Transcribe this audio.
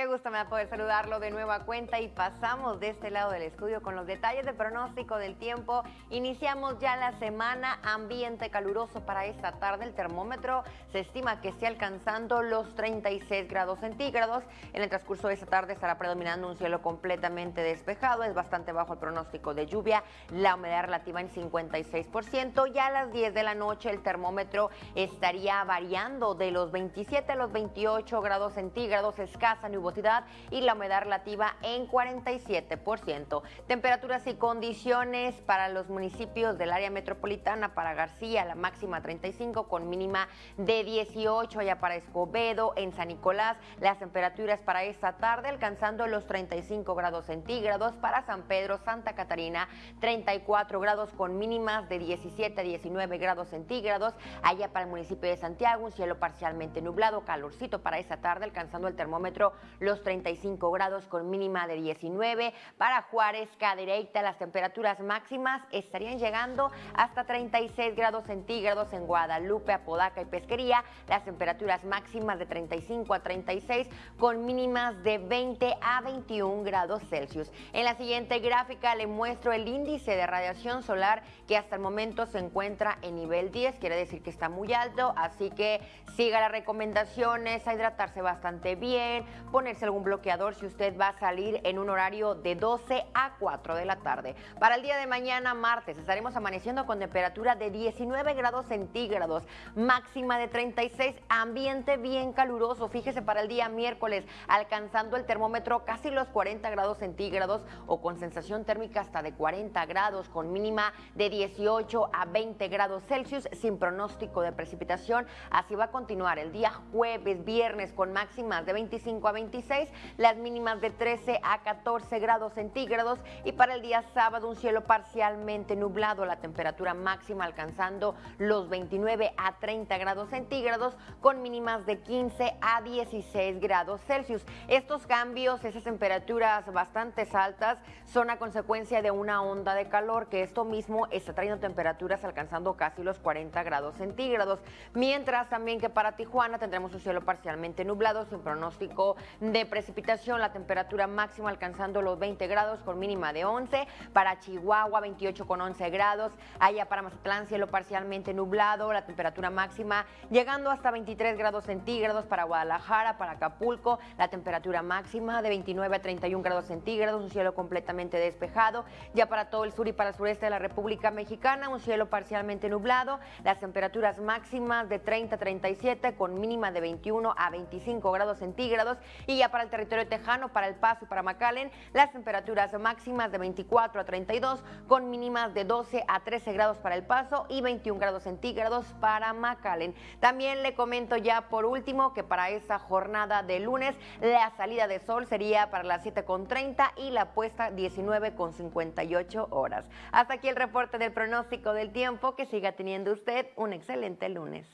Qué gusto me da poder saludarlo de nueva cuenta y pasamos de este lado del estudio con los detalles del pronóstico del tiempo. Iniciamos ya la semana, ambiente caluroso para esta tarde. El termómetro se estima que esté alcanzando los 36 grados centígrados. En el transcurso de esta tarde estará predominando un cielo completamente despejado. Es bastante bajo el pronóstico de lluvia. La humedad relativa en 56%. Ya a las 10 de la noche el termómetro estaría variando de los 27 a los 28 grados centígrados. Escasa nubosidad y la humedad relativa en 47%. Temperaturas y condiciones para los municipios del área metropolitana, para García la máxima 35 con mínima de 18, allá para Escobedo, en San Nicolás. Las temperaturas para esta tarde alcanzando los 35 grados centígrados, para San Pedro, Santa Catarina 34 grados con mínimas de 17 a 19 grados centígrados, allá para el municipio de Santiago un cielo parcialmente nublado, calorcito para esta tarde alcanzando el termómetro los 35 grados con mínima de 19. Para Juárez, Cadereyta, las temperaturas máximas estarían llegando hasta 36 grados centígrados en Guadalupe, Apodaca y Pesquería. Las temperaturas máximas de 35 a 36 con mínimas de 20 a 21 grados Celsius. En la siguiente gráfica le muestro el índice de radiación solar que hasta el momento se encuentra en nivel 10, quiere decir que está muy alto, así que siga las recomendaciones, a hidratarse bastante bien, ponerse algún bloqueador si usted va a salir en un horario de 12 a 4 de la tarde. Para el día de mañana, martes, estaremos amaneciendo con temperatura de 19 grados centígrados, máxima de 36, ambiente bien caluroso. Fíjese para el día miércoles, alcanzando el termómetro casi los 40 grados centígrados o con sensación térmica hasta de 40 grados, con mínima de 18 a 20 grados Celsius, sin pronóstico de precipitación. Así va a continuar el día jueves, viernes, con máximas de 25 a 20 las mínimas de 13 a 14 grados centígrados y para el día sábado un cielo parcialmente nublado, la temperatura máxima alcanzando los 29 a 30 grados centígrados con mínimas de 15 a 16 grados Celsius. Estos cambios, esas temperaturas bastante altas, son a consecuencia de una onda de calor que esto mismo está trayendo temperaturas alcanzando casi los 40 grados centígrados. Mientras también que para Tijuana tendremos un cielo parcialmente nublado sin pronóstico de precipitación, la temperatura máxima alcanzando los 20 grados con mínima de 11. Para Chihuahua, 28 con 11 grados. Allá para Mazatlán, cielo parcialmente nublado, la temperatura máxima llegando hasta 23 grados centígrados. Para Guadalajara, para Acapulco, la temperatura máxima de 29 a 31 grados centígrados, un cielo completamente despejado. Ya para todo el sur y para el sureste de la República Mexicana, un cielo parcialmente nublado, las temperaturas máximas de 30 a 37 con mínima de 21 a 25 grados centígrados y ya para el territorio tejano, para El Paso y para McAllen, las temperaturas máximas de 24 a 32 con mínimas de 12 a 13 grados para El Paso y 21 grados centígrados para McAllen. También le comento ya por último que para esta jornada de lunes la salida de sol sería para las 7.30 y la puesta 19.58 horas. Hasta aquí el reporte del pronóstico del tiempo. Que siga teniendo usted un excelente lunes.